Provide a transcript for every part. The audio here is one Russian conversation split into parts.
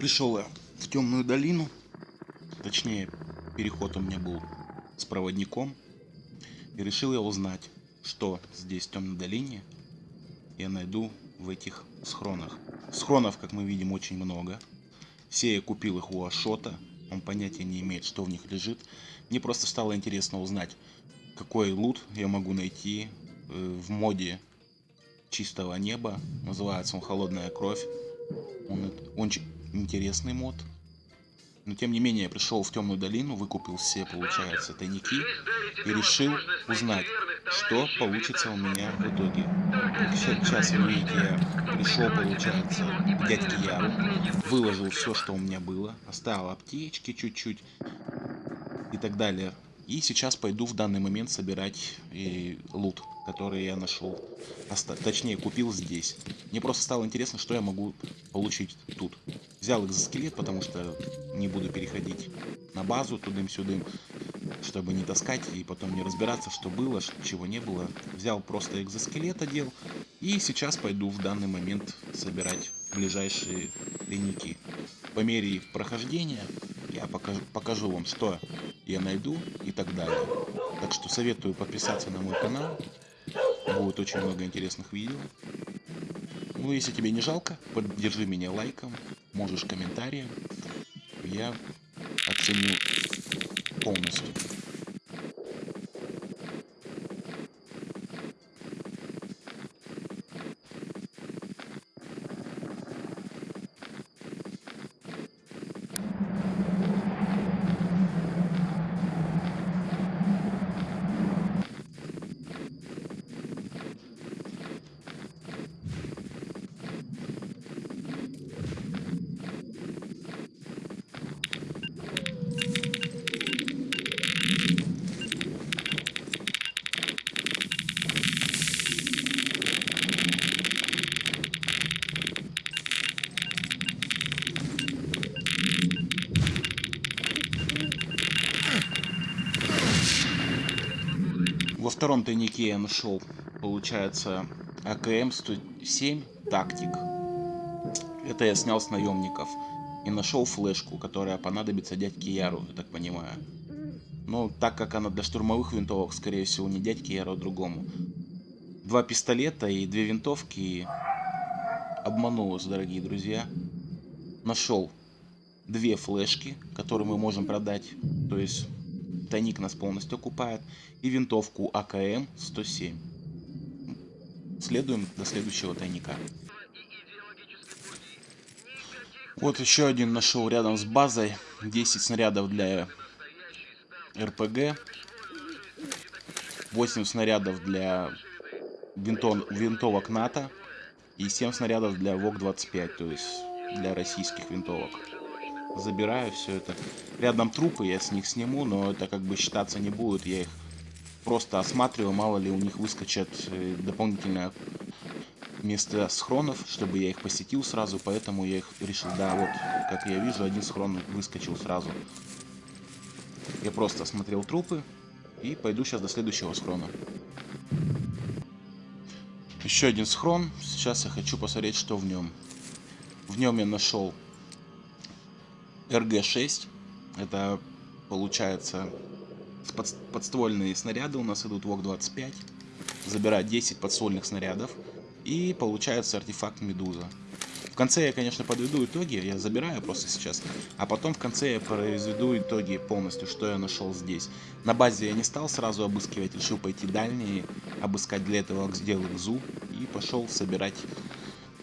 Пришел я в темную долину. Точнее, переход у меня был с проводником. И решил я узнать, что здесь в темной долине я найду в этих схронах. Схронов, как мы видим, очень много. Все я купил их у Ашота. Он понятия не имеет, что в них лежит. Мне просто стало интересно узнать, какой лут я могу найти э, в моде чистого неба. Называется он «Холодная кровь». Он очень интересный мод. Но тем не менее, я пришел в темную долину, выкупил все, получается, тайники и решил узнать, что получится у меня в итоге. Сейчас вы видите, я пришел, получается, к дядьке Яру, выложил все, что у меня было, оставил аптечки чуть-чуть и так далее. И сейчас пойду в данный момент собирать и э, лут, который я нашел. Точнее, купил здесь. Мне просто стало интересно, что я могу получить тут. Взял экзоскелет, потому что не буду переходить на базу тудым-сюдым, чтобы не таскать и потом не разбираться, что было, чего не было. Взял просто экзоскелет, одел. И сейчас пойду в данный момент собирать ближайшие тайники. По мере прохождения я покажу, покажу вам, что я найду и так далее. Так что советую подписаться на мой канал. Будет очень много интересных видео. Ну, если тебе не жалко, поддержи меня лайком, можешь комментарием. Я оценю полностью. Втором тайнике я нашел, получается, АКМ-107 Тактик. Это я снял с наемников. И нашел флешку, которая понадобится дядьке Яру, я так понимаю. Но так как она для штурмовых винтовок, скорее всего, не дядьке Яру, а другому. Два пистолета и две винтовки. Обманул вас, дорогие друзья. Нашел две флешки, которые мы можем продать. То есть тайник нас полностью окупает, и винтовку АКМ-107. Следуем до следующего тайника. Вот еще один нашел рядом с базой. 10 снарядов для РПГ. 8 снарядов для винтон, винтовок НАТО. И 7 снарядов для ВОК-25, то есть для российских винтовок забираю все это. Рядом трупы, я с них сниму, но это как бы считаться не будет. Я их просто осматриваю, мало ли у них выскочат э, дополнительное место схронов, чтобы я их посетил сразу, поэтому я их решил, да, вот, как я вижу, один схрон выскочил сразу. Я просто осмотрел трупы и пойду сейчас до следующего схрона. Еще один схрон, сейчас я хочу посмотреть, что в нем. В нем я нашел РГ-6. Это получается подствольные снаряды у нас идут ВОК-25. Забирать 10 подствольных снарядов. И получается артефакт Медуза. В конце я, конечно, подведу итоги, я забираю просто сейчас. А потом в конце я произведу итоги полностью, что я нашел здесь. На базе я не стал сразу обыскивать, решил пойти дальние, обыскать для этого сделал ЗУ. И пошел собирать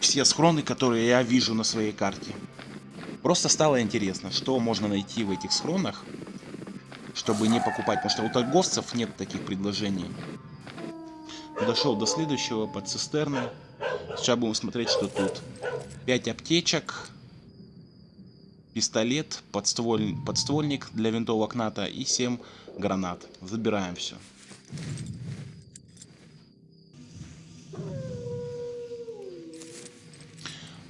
все схроны, которые я вижу на своей карте. Просто стало интересно, что можно найти в этих схронах, чтобы не покупать, потому что у торговцев нет таких предложений. Дошел до следующего под цистерны. Сейчас будем смотреть, что тут. 5 аптечек, пистолет, подстволь... подствольник для винтовок НАТО и 7 гранат. Забираем все.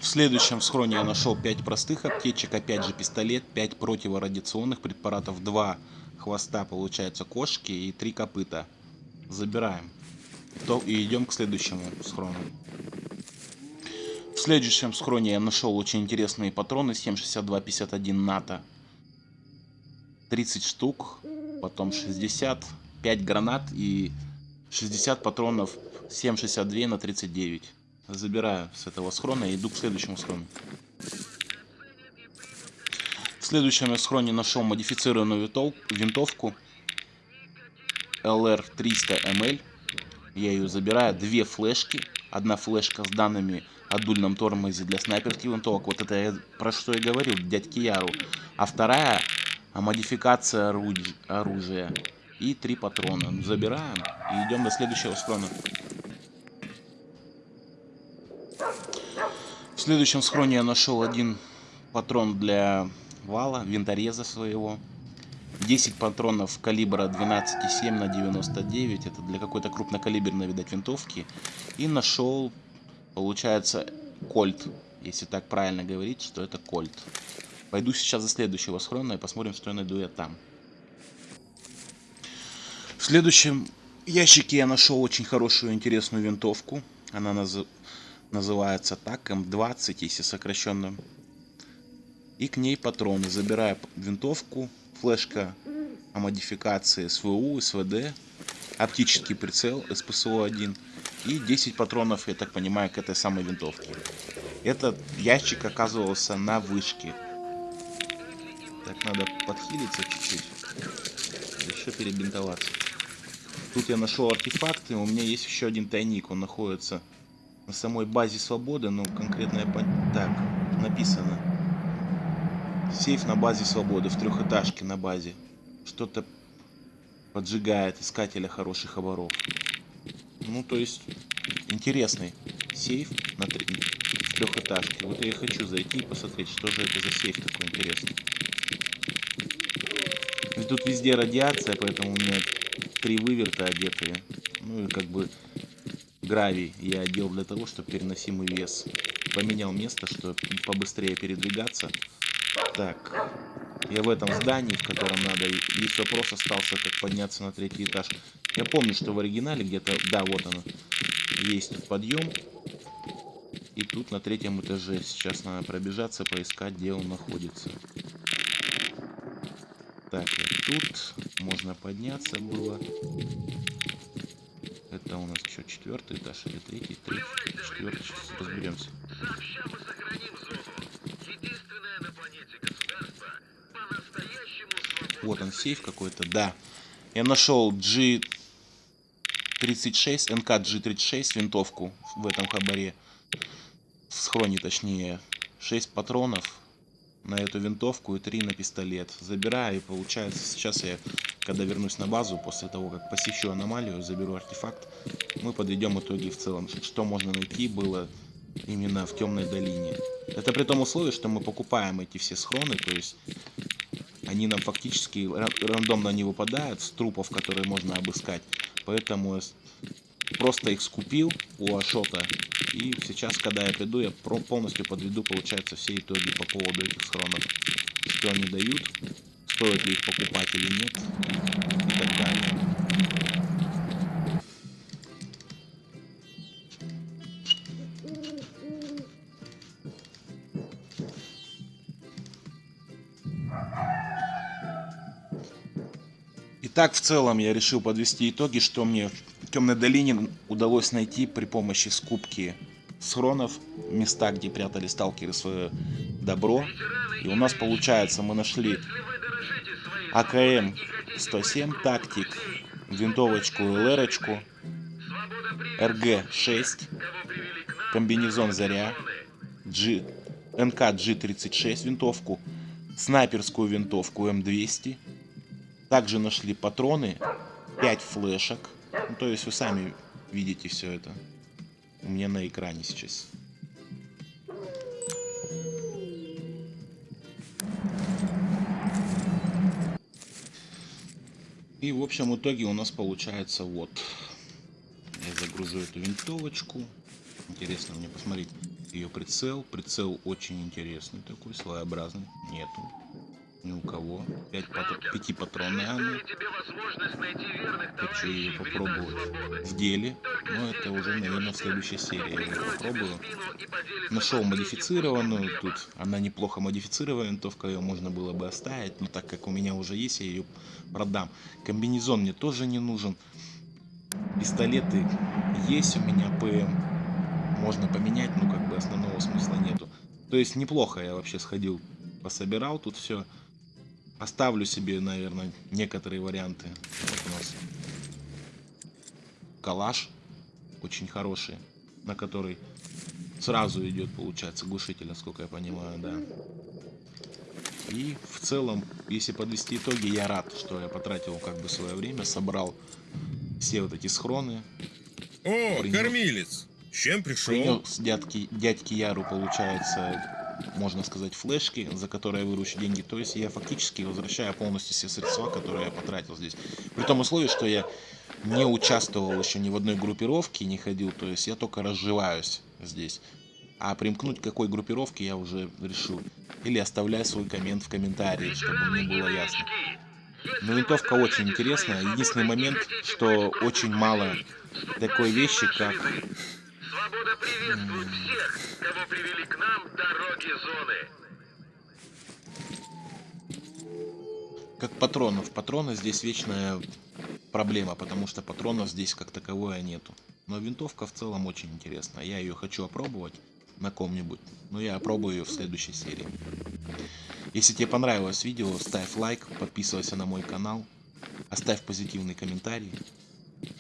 Следующем схроне я нашел 5 простых аптечек, опять же пистолет, 5 противорадиационных препаратов, 2 хвоста, получается, кошки и 3 копыта. Забираем. И идем к следующему схрону. В следующем схроне я нашел очень интересные патроны 7,6251 НАТО. 30 штук, потом 60, 5 гранат и 60 патронов 7,62 на 39. Забираю с этого схрона и иду к следующему схрону. В следующем я схроне нашел модифицированную винтовку LR300ML. Я ее забираю. Две флешки. Одна флешка с данными о дульном тормозе для снайперских винтовок. Вот это я, про что я говорил, дядьки Яру. А вторая модификация оружия. И три патрона. Забираем и идем до следующего схрона. Следующем схроне я нашел один патрон для вала, винтореза своего. 10 патронов калибра 12,7 на 99. Это для какой-то крупнокалиберной, видать, винтовки. И нашел, получается, кольт. Если так правильно говорить, что это кольт. Пойду сейчас за следующего схрона и посмотрим, что я найду я там. В следующем ящике я нашел очень хорошую, интересную винтовку. Она наз... называется так, М20, если сокращенно. И к ней патроны. Забираю винтовку, флешка о модификации СВУ, СВД, оптический прицел СПСО-1 и 10 патронов, я так понимаю, к этой самой винтовке. Этот ящик оказывался на вышке. Так, надо подхилиться чуть-чуть. Еще перебинтоваться. Тут я нашел артефакты, у меня есть еще один тайник, он находится на самой базе свободы, ну конкретно. Так, написано. Сейф на базе свободы, в трехэтажке на базе. Что-то поджигает искателя хороших оборов. Ну, то есть, интересный сейф на три... трехэтажке. Вот я хочу зайти и посмотреть, что же это за сейф такой интересный. И тут везде радиация, поэтому у меня три выверта одетые. Ну и как бы гравий я одел для того, чтобы переносимый вес. Поменял место, чтобы побыстрее передвигаться. Так, я в этом здании, в котором надо. Лишь вопрос остался, как подняться на третий этаж. Я помню, что в оригинале где-то... Да, вот оно. Есть тут подъем. И тут на третьем этаже. Сейчас надо пробежаться, поискать, где он находится. Так, и тут можно подняться было. Это у нас что, четвертый этаж или третий? Третий, четвертый, сейчас разберемся. Вот он, сейф какой-то, да. Я нашел G36, НК G36, винтовку в этом хабаре. В схроне, точнее. 6 патронов на эту винтовку и 3 на пистолет. Забираю и получается, сейчас я, когда вернусь на базу, после того, как посещу аномалию, заберу артефакт, мы подведем итоги в целом, что можно найти было именно в темной долине. Это при том условии, что мы покупаем эти все схроны, то есть они нам фактически рандомно не выпадают с трупов, которые можно обыскать. Поэтому просто их скупил у Ашота. И сейчас, когда я приду, я полностью подведу, получается, все итоги по поводу этих схронов. Что они дают, стоит ли их покупать или нет, и так далее. Так, в целом, я решил подвести итоги, что мне в Темной долине удалось найти при помощи скупки схронов, места, где прятали сталкеры свое добро. И у нас получается, мы нашли АКМ-107 тактик, винтовочку ЛР, РГ-6, комбинезон Заря, G, НК G36 винтовку, снайперскую винтовку М200, также нашли патроны, 5 флешек. Ну, то есть вы сами видите все это. У меня на экране сейчас. И в общем итоге у нас получается вот. Я загружу эту винтовочку. Интересно мне посмотреть ее прицел. Прицел очень интересный такой, своеобразный. Нету. Ни у кого. Пять патр... Пятипатронная она. Предоставили тебе возможность найти верных Хочу ее попробовать в деле. Но ты это уже, наверное, в следующей серии я ее попробую. Нашел модифицированную, тут она неплохо модифицированная винтовка, ее можно было бы оставить, но так как у меня уже есть, я ее продам. Комбинезон мне тоже не нужен. Пистолеты есть у меня, ПМ. Можно поменять, но как бы основного смысла нету. То есть неплохо я вообще сходил, пособирал тут все. Оставлю себе, наверное, некоторые варианты. Вот у нас калаш очень хороший, на который сразу идет, получается, глушитель, насколько я понимаю, да. И в целом, если подвести итоги, я рад, что я потратил как бы свое время, собрал все вот эти схроны, О, Принес. кормилец! С чем пришел? принес дядьки, дядьки Яру, получается, можно сказать, флешки, за которые я выручу деньги. То есть я фактически возвращаю полностью все средства, которые я потратил здесь. При том условии, что я не участвовал еще ни в одной группировке, не ходил, то есть я только разживаюсь здесь. А примкнуть к какой группировке я уже решил. Или оставляй свой коммент в комментарии, чтобы мне было ясно. Но винтовка очень интересная. Единственный момент, что очень мало такой вещи, как приветствует всех, кого привели к нам дороги зоны. как патронов. Патроны здесь вечная проблема, потому что патронов здесь как таковое нету. Но винтовка в целом очень интересная. Я ее хочу опробовать на ком-нибудь. Но я опробую ее в следующей серии. Если тебе понравилось видео, ставь лайк, подписывайся на мой канал, оставь позитивный комментарий.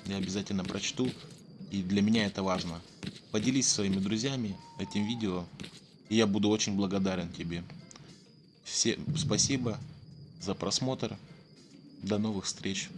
Я обязательно прочту. И для меня это важно. Поделись своими друзьями этим видео. И я буду очень благодарен тебе. Всем спасибо за просмотр. До новых встреч.